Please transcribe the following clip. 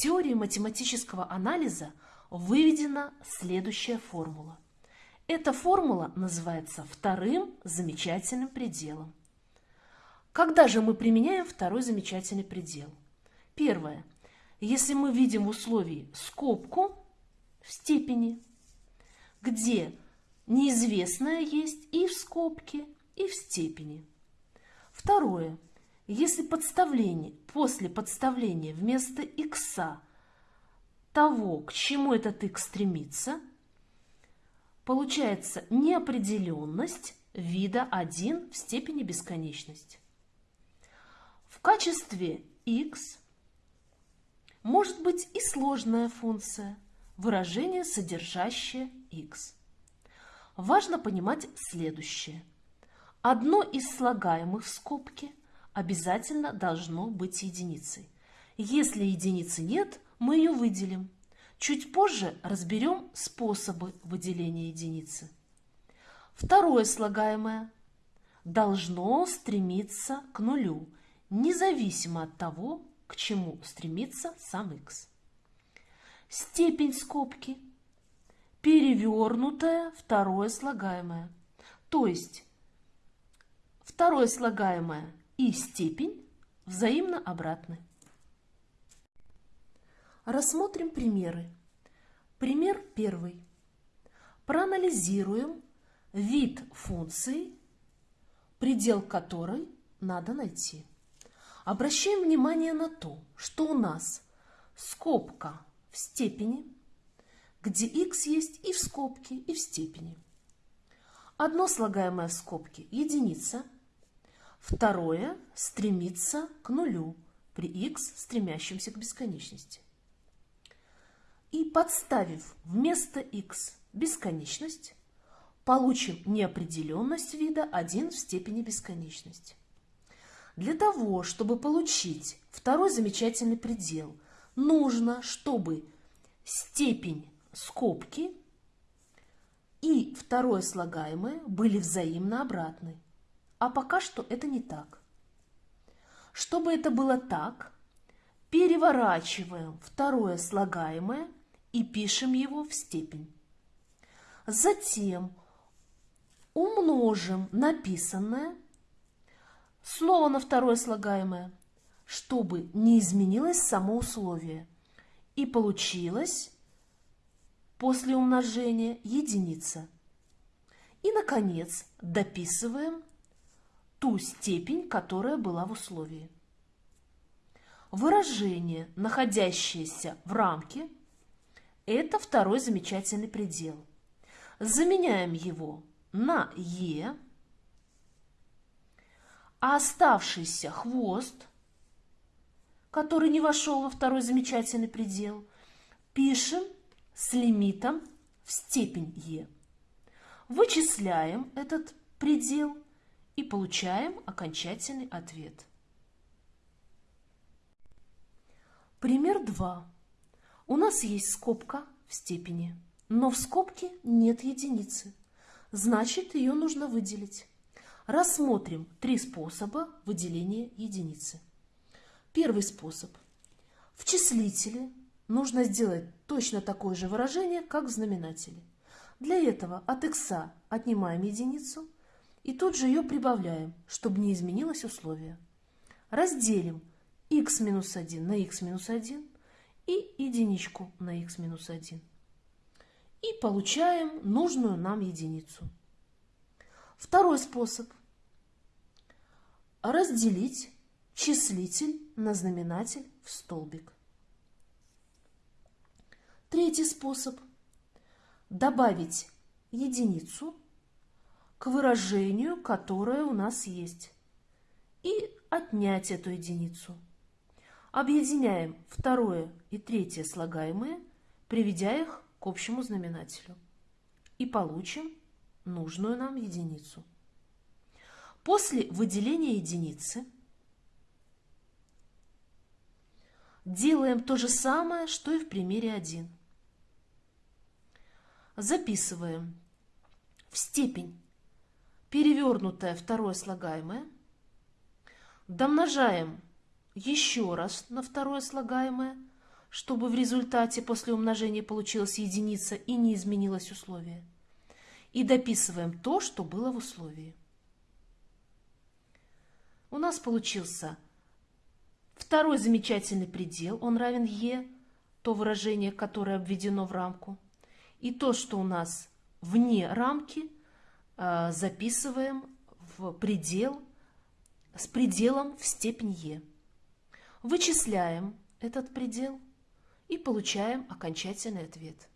теории математического анализа выведена следующая формула. Эта формула называется вторым замечательным пределом. Когда же мы применяем второй замечательный предел? Первое. Если мы видим в условии скобку в степени, где неизвестное есть и в скобке, и в степени. Второе. Если подставление, после подставления вместо x того, к чему этот x стремится, получается неопределенность вида 1 в степени бесконечности. В качестве x может быть и сложная функция, выражение, содержащее x. Важно понимать следующее. Одно из слагаемых в скобке обязательно должно быть единицей. Если единицы нет, мы ее выделим. Чуть позже разберем способы выделения единицы. Второе слагаемое должно стремиться к нулю, независимо от того, к чему стремится сам x. Степень скобки – перевернутое второе слагаемое, то есть второе слагаемое и степень взаимно обратны. Рассмотрим примеры. Пример первый. Проанализируем вид функции, предел которой надо найти. Обращаем внимание на то, что у нас скобка в степени, где x есть и в скобке, и в степени. Одно слагаемое в скобке – единица, второе стремится к нулю при x, стремящемся к бесконечности. И подставив вместо x бесконечность, получим неопределенность вида 1 в степени бесконечности. Для того, чтобы получить второй замечательный предел, нужно, чтобы степень скобки и второе слагаемое были взаимно обратны. А пока что это не так. Чтобы это было так, переворачиваем второе слагаемое и пишем его в степень. Затем умножим написанное слово на второе слагаемое, чтобы не изменилось само условие. И получилось после умножения единица. И, наконец, дописываем ту степень, которая была в условии. Выражение, находящееся в рамке, это второй замечательный предел. Заменяем его на «е», а оставшийся хвост, который не вошел во второй замечательный предел, пишем с лимитом в степень e. Вычисляем этот предел и получаем окончательный ответ. Пример 2. У нас есть скобка в степени, но в скобке нет единицы. Значит, ее нужно выделить. Рассмотрим три способа выделения единицы. Первый способ. В числителе нужно сделать точно такое же выражение, как в знаменателе. Для этого от x отнимаем единицу и тут же ее прибавляем, чтобы не изменилось условие. Разделим x минус 1 на x минус 1 и единичку на x минус 1. И получаем нужную нам единицу. Второй способ разделить числитель на знаменатель в столбик. Третий способ – добавить единицу к выражению, которое у нас есть, и отнять эту единицу. Объединяем второе и третье слагаемые, приведя их к общему знаменателю. И получим нужную нам единицу. После выделения единицы делаем то же самое, что и в примере 1. Записываем в степень перевернутое второе слагаемое, домножаем еще раз на второе слагаемое, чтобы в результате после умножения получилась единица и не изменилось условие. И дописываем то, что было в условии. У нас получился второй замечательный предел, он равен e, то выражение, которое обведено в рамку. И то, что у нас вне рамки, записываем в предел с пределом в степень e. Вычисляем этот предел и получаем окончательный ответ.